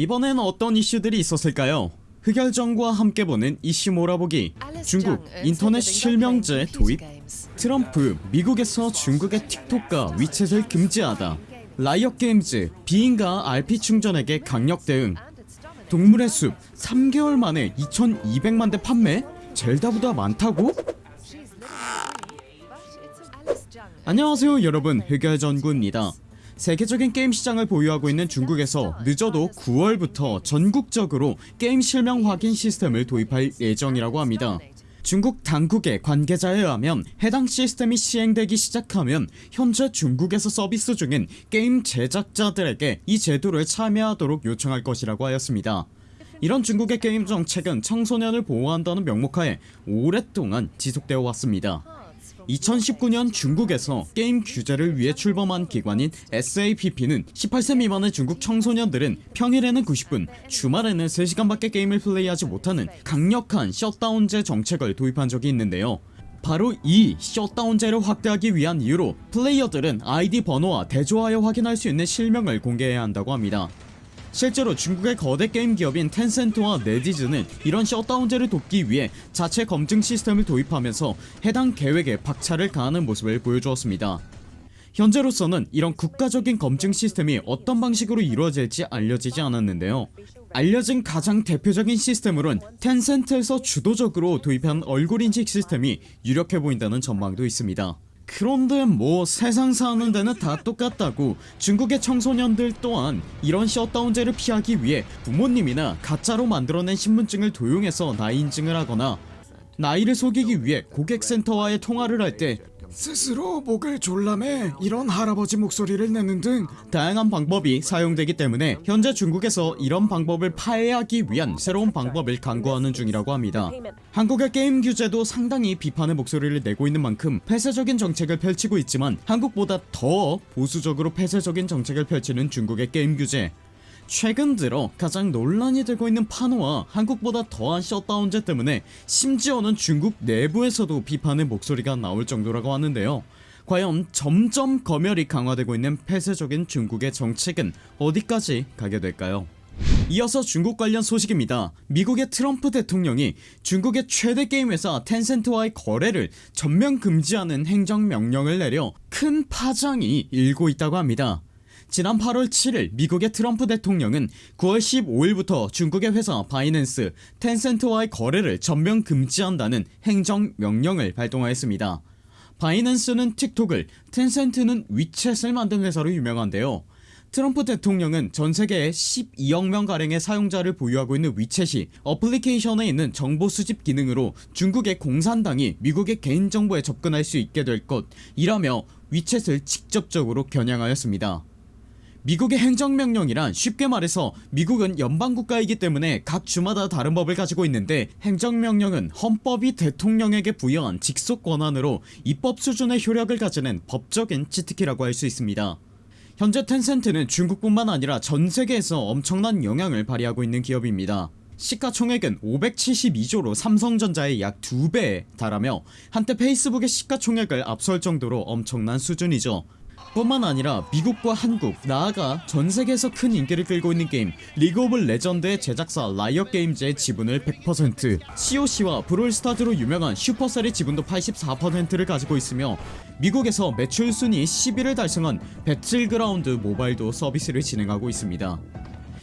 이번엔 어떤 이슈들이 있었을까요? 흑열전과 함께 보는 이슈 몰아보기. 중국 인터넷 실명제 도입. 트럼프 미국에서 중국의 틱톡과 위챗을 금지하다. 라이엇 게임즈 비인가 RP 충전에게 강력 대응. 동물의 숲 3개월 만에 2200만대 판매? 젤다보다 많다고? 안녕하세요 여러분. 흑열전구입니다 세계적인 게임 시장을 보유하고 있는 중국에서 늦어도 9월부터 전국적으로 게임 실명 확인 시스템을 도입할 예정이라고 합니다. 중국 당국의 관계자에 의하면 해당 시스템이 시행되기 시작하면 현재 중국에서 서비스 중인 게임 제작자들에게 이 제도를 참여하도록 요청할 것이라고 하였습니다. 이런 중국의 게임 정책은 청소년을 보호한다는 명목하에 오랫동안 지속되어 왔습니다 2019년 중국에서 게임 규제를 위해 출범한 기관인 SAPP는 18세 미만의 중국 청소년들은 평일에는 90분 주말에는 3시간밖에 게임을 플레이하지 못하는 강력한 셧다운제 정책을 도입한 적이 있는데요. 바로 이 셧다운제를 확대하기 위한 이유로 플레이어들은 아이디 번호와 대조하여 확인할 수 있는 실명을 공개해야 한다고 합니다 실제로 중국의 거대 게임 기업인 텐센트와 넷이즈는 이런 셧다운제를 돕기 위해 자체 검증 시스템을 도입하면서 해당 계획에 박차를 가하는 모습을 보여주었습니다. 현재로서는 이런 국가적인 검증 시스템이 어떤 방식으로 이루어질지 알려지지 않았는데요. 알려진 가장 대표적인 시스템으론 텐센트에서 주도적으로 도입한 얼굴 인식 시스템이 유력해 보인다는 전망도 있습니다 그런데 뭐 세상 사는 데는 다 똑같다고 중국의 청소년들 또한 이런 셧다운제를 피하기 위해 부모님이나 가짜로 만들어낸 신분증을 도용해서 나이 인증을 하거나 나이를 속이기 위해 고객센터와의 통화를 할 때 스스로 목을 졸라매 이런 할아버지 목소리를 내는 등 다양한 방법이 사용되기 때문에 현재 중국에서 이런 방법을 파해하기 위한 새로운 방법을 강구하는 중이라고 합니다. 한국의 게임 규제도 상당히 비판의 목소리를 내고 있는 만큼 폐쇄적인 정책을 펼치고 있지만 한국보다 더 보수적으로 폐쇄적인 정책을 펼치는 중국의 게임 규제 최근 들어 가장 논란이 되고 있는 판호와 한국보다 더한 셧다운제 때문에 심지어는 중국 내부에서도 비판의 목소리가 나올 정도라고 하는데요. 과연 점점 검열이 강화되고 있는 폐쇄적인 중국의 정책은 어디까지 가게 될까요? 이어서 중국 관련 소식입니다. 미국의 트럼프 대통령이 중국의 최대 게임 회사 텐센트와의 거래를 전면 금지하는 행정명령을 내려 큰 파장이 일고 있다고 합니다 지난 8월 7일 미국의 트럼프 대통령은 9월 15일부터 중국의 회사 바이낸스 텐센트와의 거래를 전면 금지한다는 행정명령을 발동하였습니다. 바이낸스는 틱톡을 텐센트는 위챗을 만든 회사로 유명한데요. 트럼프 대통령은 전세계에 12억명 가량의 사용자를 보유하고 있는 위챗이 어플리케이션에 있는 정보 수집 기능으로 중국의 공산당이 미국의 개인정보에 접근할 수 있게 될 것이라며 위챗을 직접적으로 겨냥하였습니다 미국의 행정명령이란 쉽게 말해서 미국은 연방국가이기 때문에 각 주마다 다른 법을 가지고 있는데 행정명령은 헌법이 대통령에게 부여한 직속 권한으로 입법 수준의 효력을 가지는 법적인 치트키라고 할 수 있습니다. 현재 텐센트는 중국뿐만 아니라 전세계에서 엄청난 영향을 발휘하고 있는 기업입니다. 시가총액은 572조로 삼성전자의 약 2배에 달하며 한때 페이스북의 시가총액을 앞설 정도로 엄청난 수준이죠 뿐만 아니라 미국과 한국 나아가 전세계에서 큰 인기를 끌고 있는 게임 리그 오브 레전드의 제작사 라이엇 게임즈의 지분을 100% COC와 브롤스타즈로 유명한 슈퍼셀의 지분도 84%를 가지고 있으며 미국에서 매출 순위 10위를 달성한 배틀그라운드 모바일도 서비스를 진행하고 있습니다.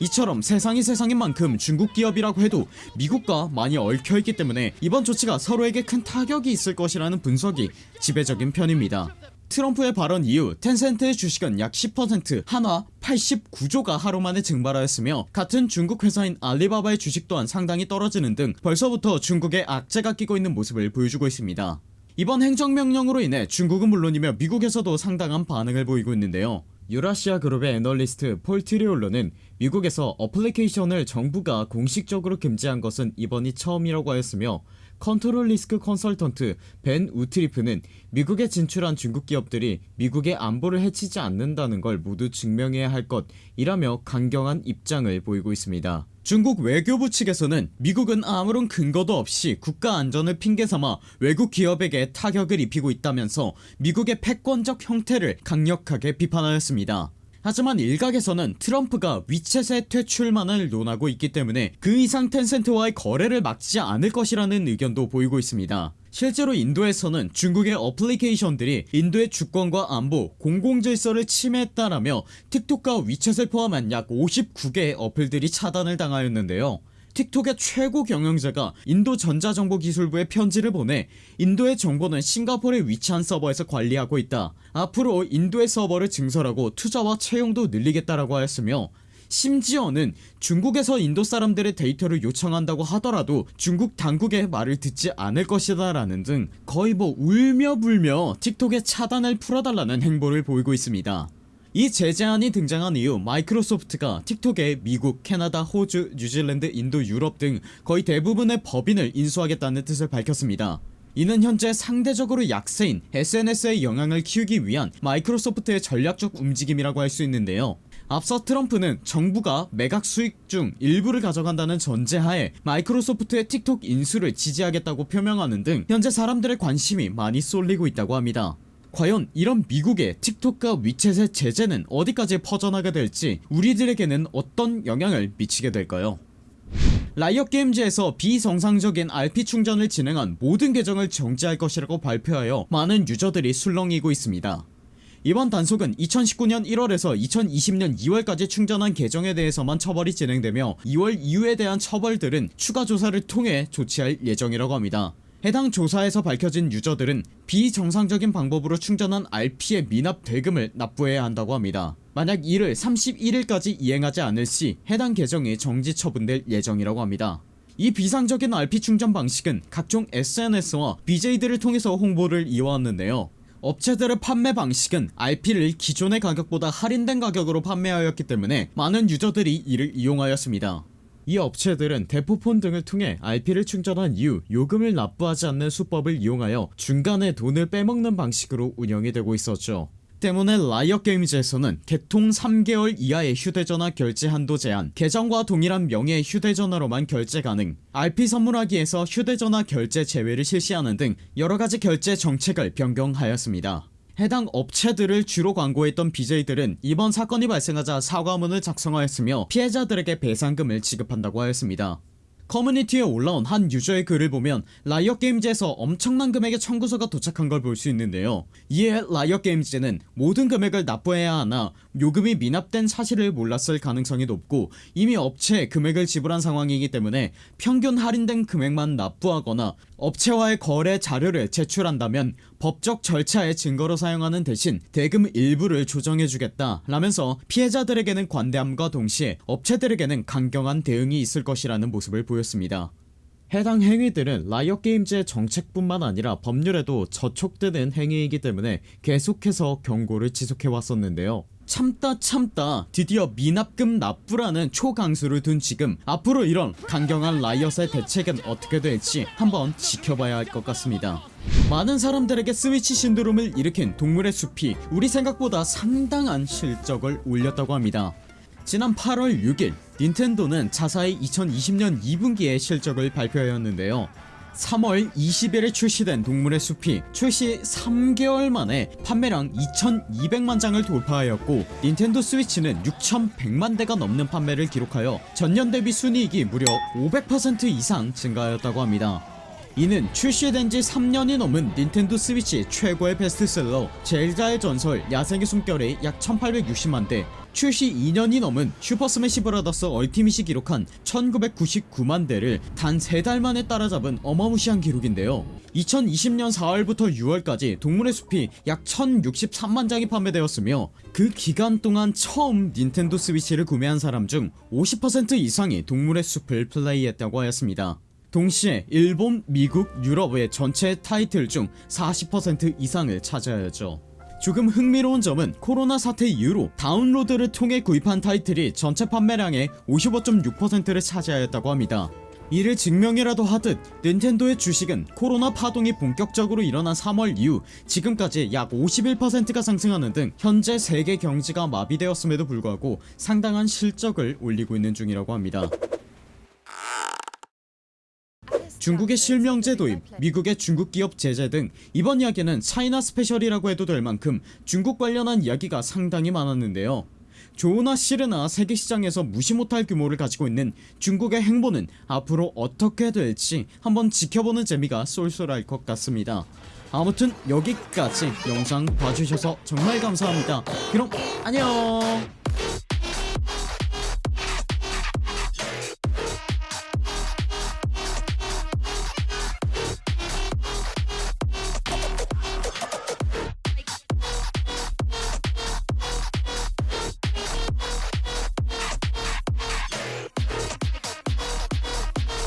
이처럼 세상이 세상인 만큼 중국 기업이라고 해도 미국과 많이 얽혀있기 때문에 이번 조치가 서로에게 큰 타격이 있을 것이라는 분석이 지배적인 편입니다 트럼프의 발언 이후 텐센트의 주식은 약 10% 한화 89조가 하루만에 증발하였으며 같은 중국 회사인 알리바바의 주식 또한 상당히 떨어지는 등 벌써부터 중국에 악재가 끼고 있는 모습을 보여주고 있습니다. 이번 행정명령으로 인해 중국은 물론이며 미국에서도 상당한 반응을 보이고 있는데요. 유라시아 그룹의 애널리스트 폴 트리올러는 미국에서 어플리케이션을 정부가 공식적으로 금지한 것은 이번이 처음이라고 하였으며 컨트롤 리스크 컨설턴트 벤 우트리프는 미국에 진출한 중국 기업들이 미국의 안보를 해치지 않는다는 걸 모두 증명해야 할 것이라며 강경한 입장을 보이고 있습니다. 중국 외교부 측에서는 미국은 아무런 근거도 없이 국가 안전을 핑계삼아 외국 기업에게 타격을 입히고 있다면서 미국의 패권적 형태를 강력하게 비판하였습니다 하지만 일각에서는 트럼프가 위챗의 퇴출만을 논하고 있기 때문에 그 이상 텐센트와의 거래를 막지 않을 것이라는 의견도 보이고 있습니다. 실제로 인도에서는 중국의 어플리케이션들이 인도의 주권과 안보, 공공질서를 침해했다라며 틱톡과 위챗을 포함한 약 59개의 어플들이 차단을 당하였는데요 틱톡의 최고 경영자가 인도 전자정보기술부에 편지를 보내 인도의 정보는 싱가포르의 위치한 서버에서 관리하고 있다. 앞으로 인도의 서버를 증설하고 투자와 채용도 늘리겠다라고 하였으며 심지어는 중국에서 인도 사람들의 데이터를 요청한다고 하더라도 중국 당국의 말을 듣지 않을 것이다 라는 등 거의 뭐 울며 불며 틱톡의 차단을 풀어달라는 행보를 보이고 있습니다 이 제재안이 등장한 이후 마이크로소프트가 틱톡에 미국, 캐나다, 호주, 뉴질랜드, 인도, 유럽 등 거의 대부분의 법인을 인수하겠다는 뜻을 밝혔습니다. 이는 현재 상대적으로 약세인 SNS의 영향을 키우기 위한 마이크로소프트의 전략적 움직임이라고 할 수 있는데요. 앞서 트럼프는 정부가 매각 수익 중 일부를 가져간다는 전제하에 마이크로소프트의 틱톡 인수를 지지하겠다고 표명하는 등 현재 사람들의 관심이 많이 쏠리고 있다고 합니다 과연 이런 미국의 틱톡과 위챗의 제재는 어디까지 퍼져나가 될지 우리들에게는 어떤 영향을 미치게 될까요? 라이엇게임즈에서 비정상적인 RP 충전을 진행한 모든 계정을 정지할 것이라고 발표하여 많은 유저들이 술렁이고 있습니다. 이번 단속은 2019년 1월에서 2020년 2월까지 충전한 계정에 대해서만 처벌이 진행되며 2월 이후에 대한 처벌들은 추가 조사를 통해 조치할 예정이라고 합니다 해당 조사에서 밝혀진 유저들은 비정상적인 방법으로 충전한 RP의 미납 대금을 납부해야 한다고 합니다. 만약 이를 31일까지 이행하지 않을 시 해당 계정이 정지 처분될 예정이라고 합니다. 이 비상적인 RP 충전 방식은 각종 SNS와 BJ들을 통해서 홍보를 이어왔는데요. 업체들의 판매 방식은 RP를 기존의 가격보다 할인된 가격으로 판매하였기 때문에 많은 유저들이 이를 이용하였습니다 이 업체들은 대포폰 등을 통해 RP를 충전한 이후 요금을 납부하지 않는 수법을 이용하여 중간에 돈을 빼먹는 방식으로 운영이 되고 있었죠. 때문에 라이엇게임즈에서는 개통 3개월 이하의 휴대전화 결제 한도 제한 계정과 동일한 명의의 휴대전화로만 결제 가능 RP 선물하기에서 휴대전화 결제 제외를 실시하는 등 여러가지 결제 정책을 변경하였습니다 해당 업체들을 주로 광고했던 BJ들은 이번 사건이 발생하자 사과문을 작성하였으며 피해자들에게 배상금을 지급한다고 하였습니다. 커뮤니티에 올라온 한 유저의 글을 보면 라이엇게임즈에서 엄청난 금액의 청구서가 도착한 걸 볼 수 있는데요. 이에 라이엇게임즈는 모든 금액을 납부해야 하나 요금이 미납된 사실을 몰랐을 가능성이 높고 이미 업체에 금액을 지불한 상황이기 때문에 평균 할인된 금액만 납부하거나 업체와의 거래 자료를 제출한다면 법적 절차의 증거로 사용하는 대신 대금 일부를 조정해주겠다 라면서 피해자들에게는 관대함과 동시에 업체들에게는 강경한 대응이 있을 것이라는 모습을 보였습니다. 해당 행위들은 라이엇게임즈의 정책뿐만 아니라 법률에도 저촉되는 행위이기 때문에 계속해서 경고를 지속해왔었는데요 참다 참다. 드디어 미납금 납부라는 초강수를 둔 지금 앞으로 이런 강경한 라이엇의 대책은 어떻게 될지 한번 지켜봐야 할 것 같습니다. 많은 사람들에게 스위치 신드롬을 일으킨 동물의 숲이 우리 생각보다 상당한 실적을 올렸다고 합니다. 지난 8월 6일 닌텐도는 자사의 2020년 2분기의 실적을 발표하였는데요 3월 20일에 출시된 동물의 숲이 출시 3개월 만에 판매량 2200만 장을 돌파하였고 닌텐도 스위치는 6100만 대가 넘는 판매를 기록하여 전년 대비 순이익이 무려 500% 이상 증가하였다고 합니다 이는 출시된 지 3년이 넘은 닌텐도 스위치 최고의 베스트셀러 젤다의 전설 야생의 숨결의 약 1860만대 출시 2년이 넘은 슈퍼스매시 브라더스 얼티밋이 기록한 1999만대를 단 3달 만에 따라잡은 어마무시한 기록인데요. 2020년 4월부터 6월까지 동물의 숲이 약 1063만장이 판매되었으며 그 기간 동안 처음 닌텐도 스위치를 구매한 사람 중 50% 이상이 동물의 숲을 플레이했다고 하였습니다 동시에 일본, 미국, 유럽의 전체 타이틀 중 40% 이상을 차지하였죠. 조금 흥미로운 점은 코로나 사태 이후로 다운로드를 통해 구입한 타이틀이 전체 판매량의 55.6%를 차지하였다고 합니다. 이를 증명이라도 하듯 닌텐도의 주식은 코로나 파동이 본격적으로 일어난 3월 이후 지금까지 약 51%가 상승하는 등 현재 세계 경제가 마비되었음에도 불구하고 상당한 실적을 올리고 있는 중이라고 합니다 중국의 실명제 도입, 미국의 중국 기업 제재 등 이번 이야기는 차이나 스페셜이라고 해도 될 만큼 중국 관련한 이야기가 상당히 많았는데요. 조나 시르나 세계시장에서 무시 못할 규모를 가지고 있는 중국의 행보는 앞으로 어떻게 될지 한번 지켜보는 재미가 쏠쏠할 것 같습니다. 아무튼 여기까지 영상 봐주셔서 정말 감사합니다. 그럼 안녕